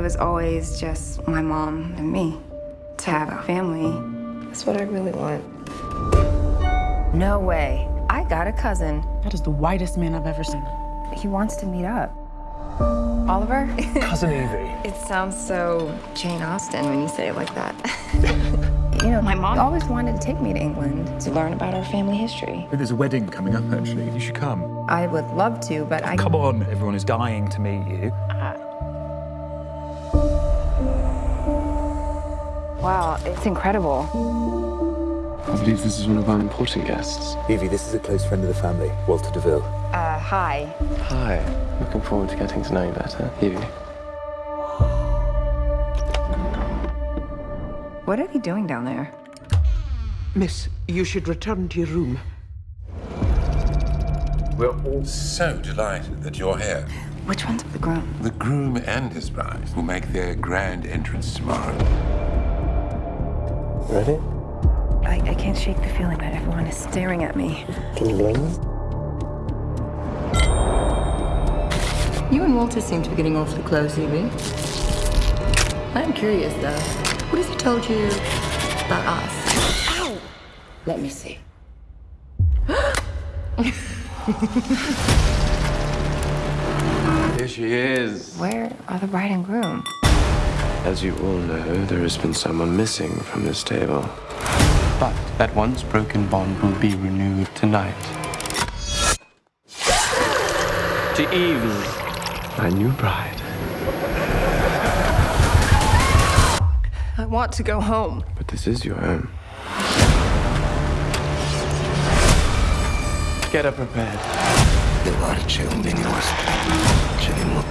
was always just my mom and me. To have a family, That's what I really want. no way. I got a cousin. That is the whitest man I've ever seen. He wants to meet up. Oliver? Cousin Evie. it sounds so Jane Austen when you say it like that. you know, my mom always wanted to take me to England to learn about our family history. There's a wedding coming up, actually. You should come. I would love to, but oh, I... Come on, everyone is dying to meet you. Uh, Wow, it's incredible. I believe this is one of our important guests. Evie, this is a close friend of the family, Walter DeVille. Uh, hi. Hi. Looking forward to getting to know you better. Evie. What are they doing down there? Miss, you should return to your room. We're all so delighted that you're here. Which one's the groom? The groom and his bride will make their grand entrance tomorrow. Ready? I, I can't shake the feeling that everyone is staring at me. Can you blame them? You and Walter seem to be getting awfully close, Evie. I'm curious, though. What has he told you about us? Ow! Let me see. Here she is. Where are the bride and groom? As you all know, there has been someone missing from this table. But that once broken bond will be renewed tonight. To Evie, my new bride. I want to go home. But this is your home. Get her prepared. Levarci un nostro. Ce ne mă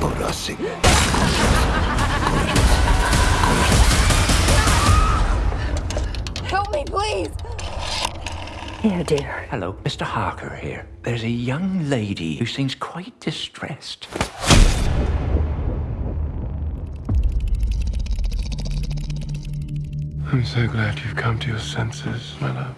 Dear. Hello, Mr. Harker here. There's a young lady who seems quite distressed. I'm so glad you've come to your senses, my love.